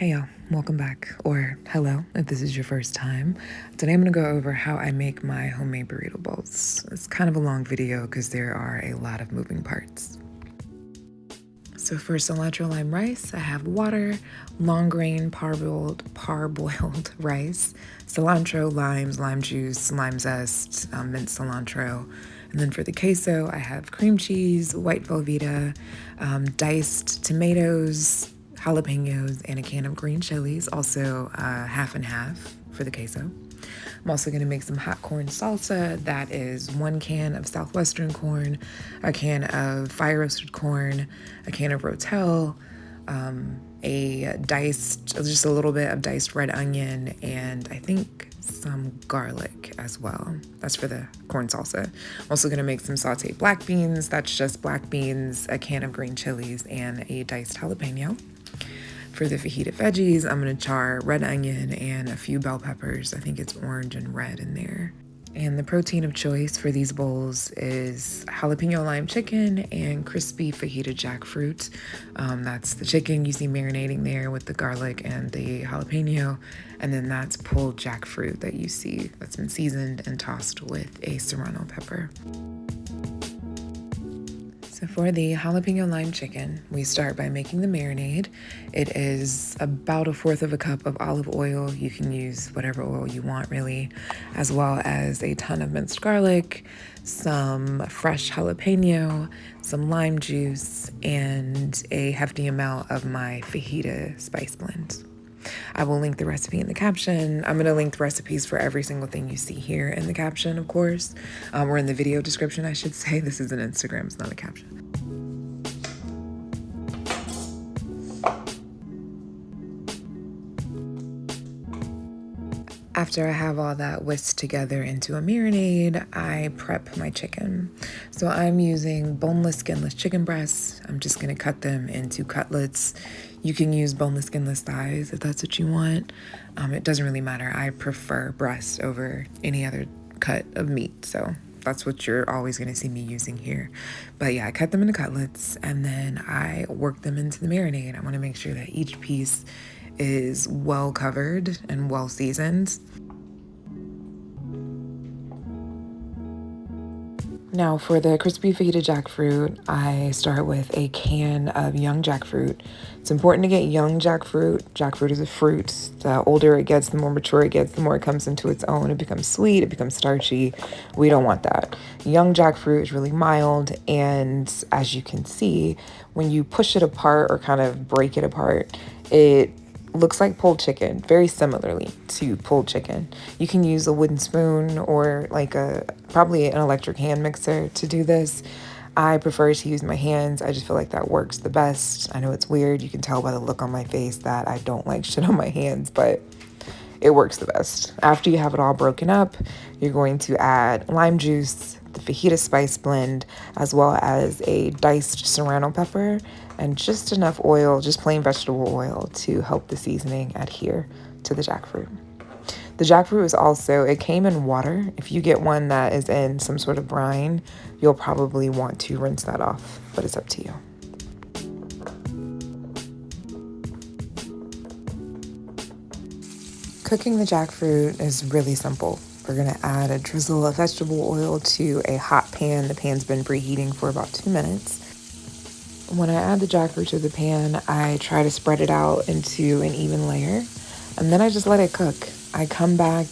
Hey y'all, welcome back, or hello if this is your first time. Today I'm gonna go over how I make my homemade burrito bowls. It's kind of a long video because there are a lot of moving parts. So for cilantro lime rice, I have water, long grain parboiled, parboiled rice, cilantro, limes, lime juice, lime zest, um, minced cilantro. And then for the queso, I have cream cheese, white Velveeta, um, diced tomatoes, jalapenos, and a can of green chilies, also uh, half and half for the queso. I'm also going to make some hot corn salsa. That is one can of southwestern corn, a can of fire roasted corn, a can of rotel, um, a diced, just a little bit of diced red onion, and I think some garlic as well. That's for the corn salsa. I'm also going to make some sauteed black beans. That's just black beans, a can of green chilies, and a diced jalapeno. For the fajita veggies, I'm gonna char red onion and a few bell peppers. I think it's orange and red in there. And the protein of choice for these bowls is jalapeno lime chicken and crispy fajita jackfruit. Um, that's the chicken you see marinating there with the garlic and the jalapeno. And then that's pulled jackfruit that you see that's been seasoned and tossed with a serrano pepper. So for the jalapeno lime chicken, we start by making the marinade. It is about a fourth of a cup of olive oil. You can use whatever oil you want really, as well as a ton of minced garlic, some fresh jalapeno, some lime juice, and a hefty amount of my fajita spice blend. I will link the recipe in the caption. I'm going to link the recipes for every single thing you see here in the caption, of course, um, or in the video description, I should say. This is an Instagram, it's not a caption. After I have all that whisked together into a marinade, I prep my chicken. So I'm using boneless, skinless chicken breasts. I'm just gonna cut them into cutlets. You can use boneless, skinless thighs if that's what you want. Um, it doesn't really matter. I prefer breast over any other cut of meat. So that's what you're always going to see me using here. But yeah, I cut them into cutlets and then I work them into the marinade. I want to make sure that each piece is well covered and well seasoned. Now for the crispy fajita jackfruit, I start with a can of young jackfruit. It's important to get young jackfruit. Jackfruit is a fruit. The older it gets, the more mature it gets, the more it comes into its own. It becomes sweet, it becomes starchy. We don't want that. Young jackfruit is really mild, and as you can see, when you push it apart or kind of break it apart, it looks like pulled chicken, very similarly to pulled chicken. You can use a wooden spoon or like a probably an electric hand mixer to do this. I prefer to use my hands. I just feel like that works the best. I know it's weird. You can tell by the look on my face that I don't like shit on my hands, but it works the best. After you have it all broken up, you're going to add lime juice, the fajita spice blend, as well as a diced serrano pepper and just enough oil, just plain vegetable oil, to help the seasoning adhere to the jackfruit. The jackfruit is also, it came in water. If you get one that is in some sort of brine, you'll probably want to rinse that off, but it's up to you. Cooking the jackfruit is really simple. We're gonna add a drizzle of vegetable oil to a hot pan. The pan's been preheating for about two minutes. When I add the jackfruit to the pan, I try to spread it out into an even layer, and then I just let it cook. I come back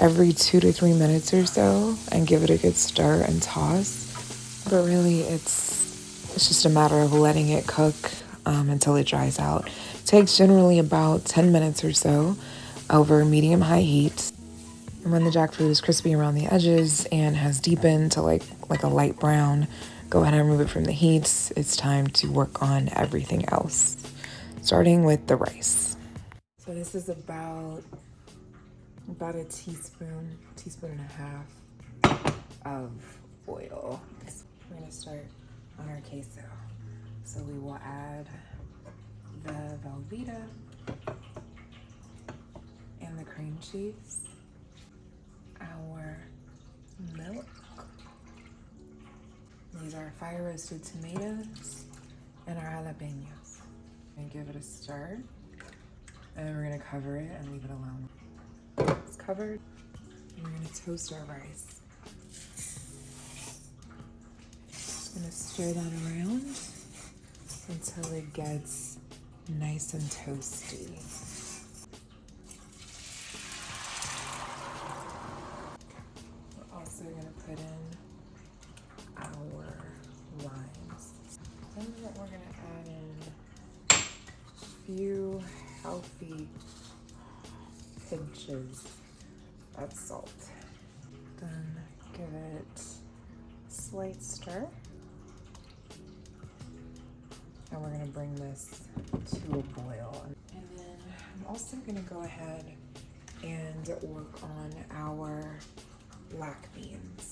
every two to three minutes or so and give it a good stir and toss. But really, it's it's just a matter of letting it cook um, until it dries out. It takes generally about 10 minutes or so over medium high heat. And when the jackfruit is crispy around the edges and has deepened to like like a light brown, go ahead and remove it from the heat. It's time to work on everything else, starting with the rice. So this is about about a teaspoon, teaspoon and a half of oil. We're gonna start on our queso. So we will add the Velveeta and the cream cheese, our milk, these are our fire roasted tomatoes and our jalapenos. And give it a stir. And we're gonna cover it and leave it alone. It's covered. we're gonna toast our rice. Just gonna stir that around until it gets nice and toasty. We're also gonna put in our limes. Then we're gonna add in a few healthy pinches of salt. Then give it a slight stir. And we're gonna bring this to a boil. And then I'm also gonna go ahead and work on our black beans.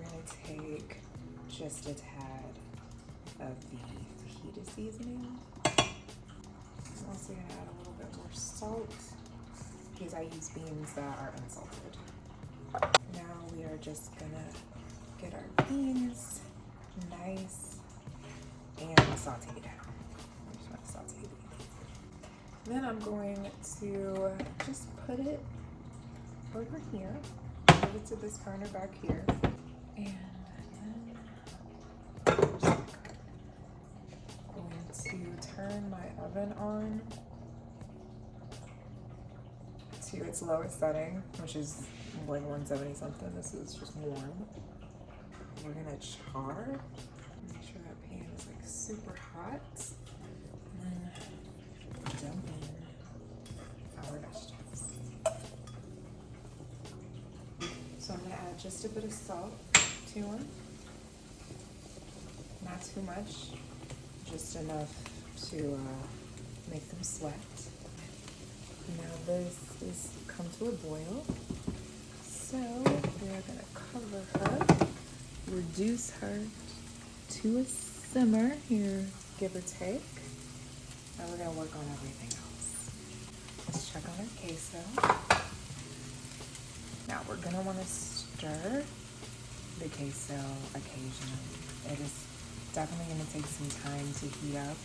We're gonna take just a tad of the fajita seasoning. I'm also gonna add a little bit more salt because I use beans that are unsalted. Now we are just gonna get our beans nice and sauteed. I just want to saute beans. Then I'm going to just put it over here, move it to this corner back here, and then going to turn my oven on to its lowest setting, which is like 170 something. This is just warm. We're gonna char. Make sure that pan is like super hot. And then dump in our vegetables. So I'm gonna add just a bit of salt to them. Not too much, just enough to uh, make them sweat. Now this is come to a boil. So we're gonna cover her, reduce her to a simmer here, give or take. Now we're gonna work on everything else. Let's check on our queso. Now we're gonna wanna stir the queso occasionally. It is definitely gonna take some time to heat up.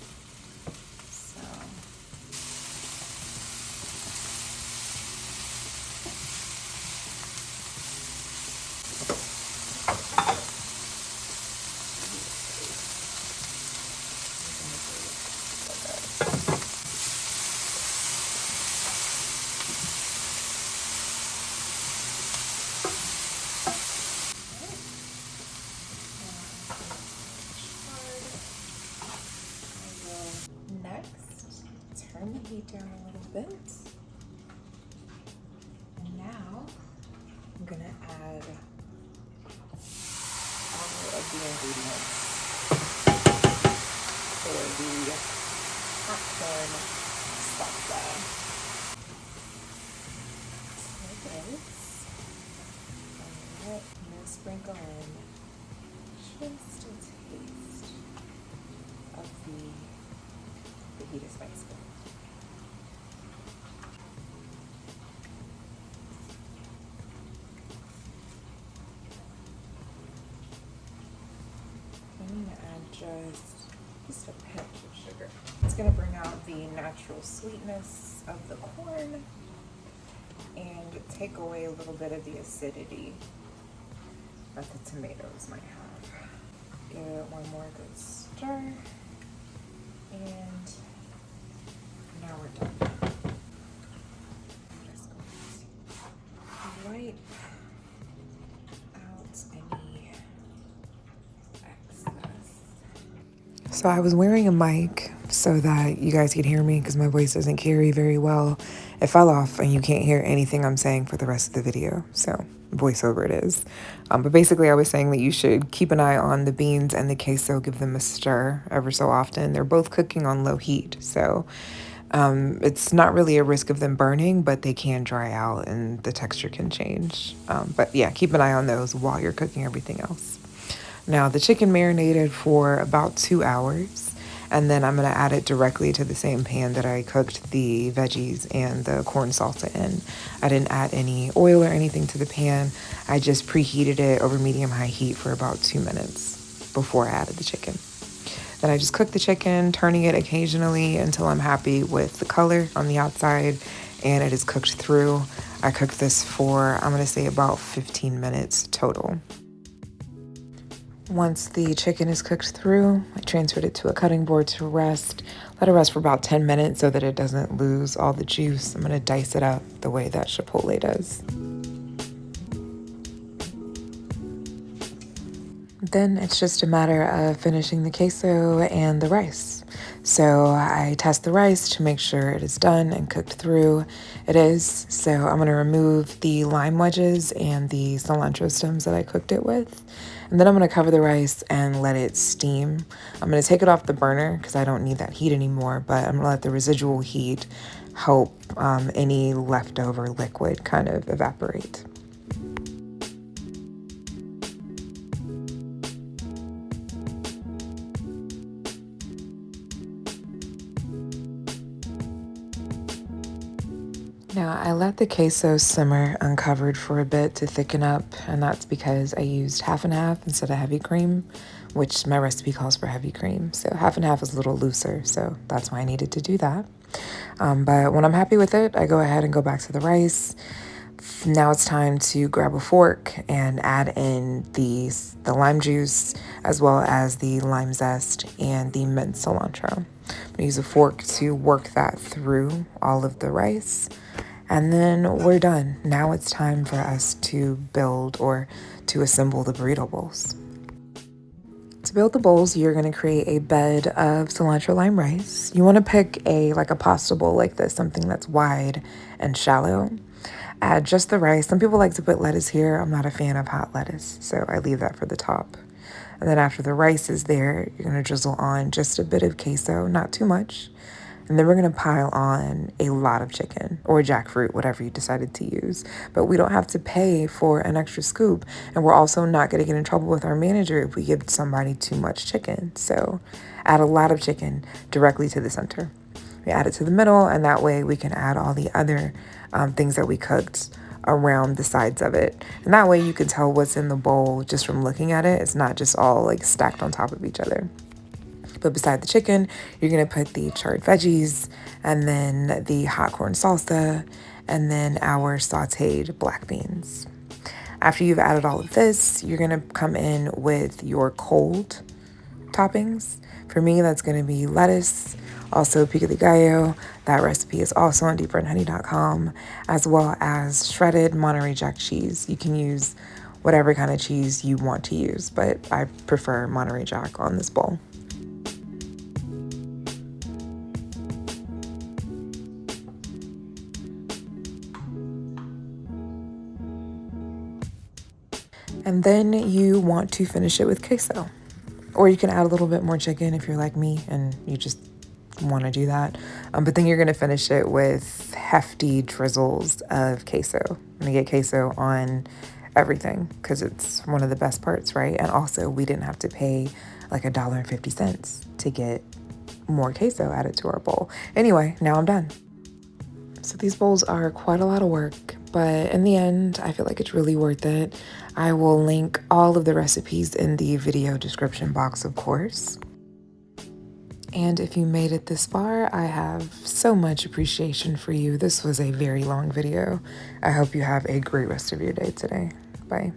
Heat down a little bit. And now I'm gonna add all of the ingredients for the popcorn salsa. So this, I'm gonna sprinkle in just a taste of the fajita spice just, just a pinch of sugar. It's gonna bring out the natural sweetness of the corn and take away a little bit of the acidity that the tomatoes might have. Give it one more good stir and now we're done. So I was wearing a mic so that you guys could hear me because my voice doesn't carry very well. It fell off and you can't hear anything I'm saying for the rest of the video. So voiceover it is. Um, but basically I was saying that you should keep an eye on the beans and the queso, give them a stir ever so often. They're both cooking on low heat. So um, it's not really a risk of them burning, but they can dry out and the texture can change. Um, but yeah, keep an eye on those while you're cooking everything else. Now, the chicken marinated for about two hours, And then I'm gonna add it directly to the same pan that I cooked the veggies and the corn salsa in. I didn't add any oil or anything to the pan. I just preheated it over medium high heat for about two minutes before I added the chicken. Then I just cook the chicken, turning it occasionally until I'm happy with the color on the outside and it is cooked through. I cooked this for, I'm gonna say about 15 minutes total. Once the chicken is cooked through, I transferred it to a cutting board to rest. Let it rest for about 10 minutes so that it doesn't lose all the juice. I'm gonna dice it up the way that Chipotle does. Then it's just a matter of finishing the queso and the rice. So I test the rice to make sure it is done and cooked through. It is. So I'm going to remove the lime wedges and the cilantro stems that I cooked it with. And then I'm to cover the rice and let it steam. I'm to take it off the burner because I don't need that heat anymore, but I'm to let the residual heat help um, any leftover liquid kind of evaporate. Let the queso simmer uncovered for a bit to thicken up and that's because I used half and half instead of heavy cream, which my recipe calls for heavy cream. So half and half is a little looser, so that's why I needed to do that. Um, but when I'm happy with it, I go ahead and go back to the rice. Now it's time to grab a fork and add in the, the lime juice as well as the lime zest and the mint cilantro. I'm gonna use a fork to work that through all of the rice. And then we're done. Now it's time for us to build or to assemble the burrito bowls. To build the bowls, you're going to create a bed of cilantro lime rice. You want to pick a like a pasta bowl like this, something that's wide and shallow. Add just the rice. Some people like to put lettuce here. I'm not a fan of hot lettuce, so I leave that for the top. And then after the rice is there, you're to drizzle on just a bit of queso, not too much. And then we're going to pile on a lot of chicken or jackfruit, whatever you decided to use. But we don't have to pay for an extra scoop. And we're also not going to get in trouble with our manager if we give somebody too much chicken. So add a lot of chicken directly to the center. We add it to the middle, and that way we can add all the other um, things that we cooked around the sides of it. And that way you can tell what's in the bowl just from looking at it. It's not just all like stacked on top of each other. But beside the chicken, you're gonna put the charred veggies and then the hot corn salsa and then our sauteed black beans. After you've added all of this, you're gonna come in with your cold toppings. For me, that's gonna be lettuce, also pico de gallo. That recipe is also on deeperandhoney.com, as well as shredded Monterey Jack cheese. You can use whatever kind of cheese you want to use, but I prefer Monterey Jack on this bowl. And then you want to finish it with queso. Or you can add a little bit more chicken if you're like me and you just want to do that. Um, but then you're going to finish it with hefty drizzles of queso. I'm going to get queso on everything because it's one of the best parts, right? And also, we didn't have to pay like a dollar and 50 cents to get more queso added to our bowl. Anyway, now I'm done. So these bowls are quite a lot of work, but in the end, I feel like it's really worth it. I will link all of the recipes in the video description box, of course. And if you made it this far, I have so much appreciation for you. This was a very long video. I hope you have a great rest of your day today. Bye.